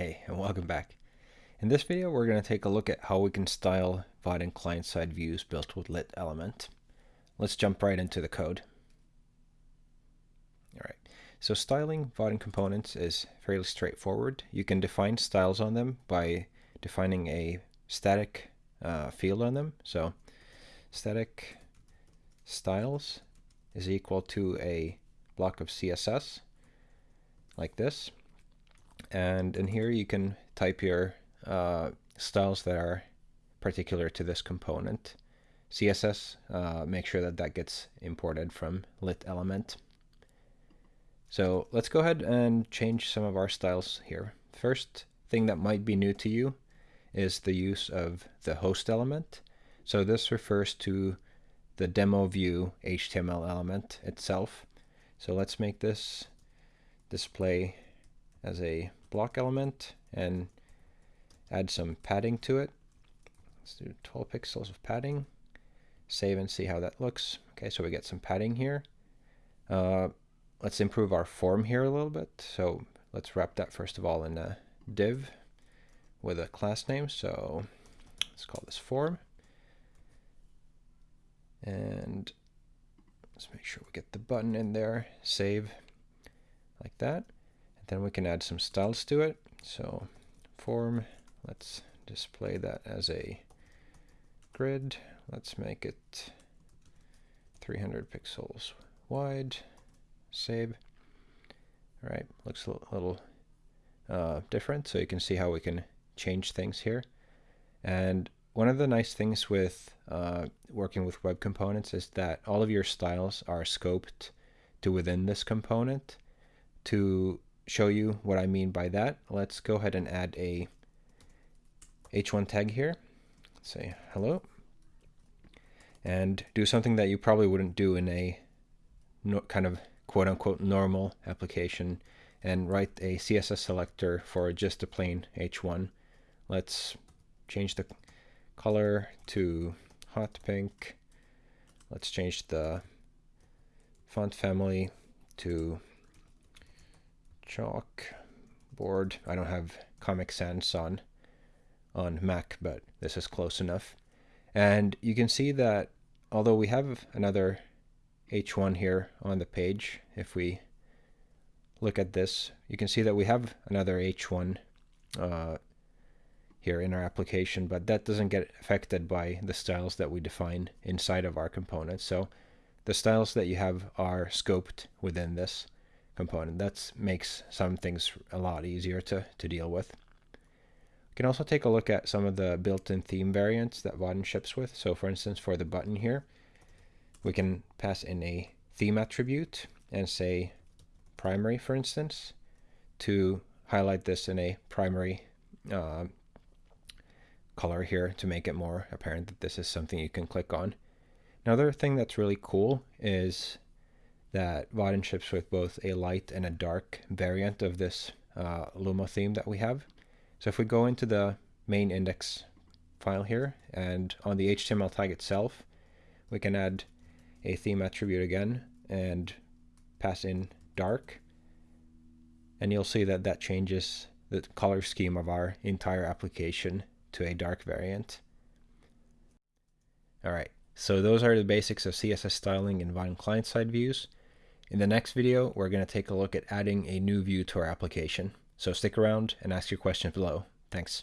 Hey, and welcome back. In this video, we're going to take a look at how we can style Vaadin client-side views built with Lit Element. Let's jump right into the code. All right, so styling Vaadin components is fairly straightforward. You can define styles on them by defining a static uh, field on them. So static styles is equal to a block of CSS like this and in here you can type your uh, styles that are particular to this component. CSS, uh, make sure that that gets imported from lit element. So let's go ahead and change some of our styles here. First thing that might be new to you is the use of the host element. So this refers to the demo view HTML element itself. So let's make this display as a block element and add some padding to it. Let's do 12 pixels of padding. Save and see how that looks. Okay, so we get some padding here. Uh, let's improve our form here a little bit. So let's wrap that first of all in a div with a class name. So let's call this form. And let's make sure we get the button in there. Save like that. Then we can add some styles to it. So form, let's display that as a grid. Let's make it 300 pixels wide. Save. All right, looks a little uh, different, so you can see how we can change things here. And one of the nice things with uh, working with web components is that all of your styles are scoped to within this component to show you what I mean by that, let's go ahead and add a h1 tag here. say hello. And do something that you probably wouldn't do in a no, kind of quote-unquote normal application and write a CSS selector for just a plain h1. Let's change the color to hot pink. Let's change the font family to chalk board. I don't have Comic Sans on on Mac, but this is close enough. And you can see that although we have another H1 here on the page, if we look at this, you can see that we have another H1 uh, here in our application, but that doesn't get affected by the styles that we define inside of our component. So the styles that you have are scoped within this component. That makes some things a lot easier to, to deal with. We can also take a look at some of the built-in theme variants that Vaadin ships with. So for instance, for the button here, we can pass in a theme attribute and say primary, for instance, to highlight this in a primary uh, color here to make it more apparent that this is something you can click on. Another thing that's really cool is that Vaadin ships with both a light and a dark variant of this uh, Lumo theme that we have. So if we go into the main index file here and on the HTML tag itself, we can add a theme attribute again and pass in dark. And you'll see that that changes the color scheme of our entire application to a dark variant. All right, so those are the basics of CSS styling in Vaadin client-side views. In the next video, we're going to take a look at adding a new view to our application. So stick around and ask your questions below. Thanks.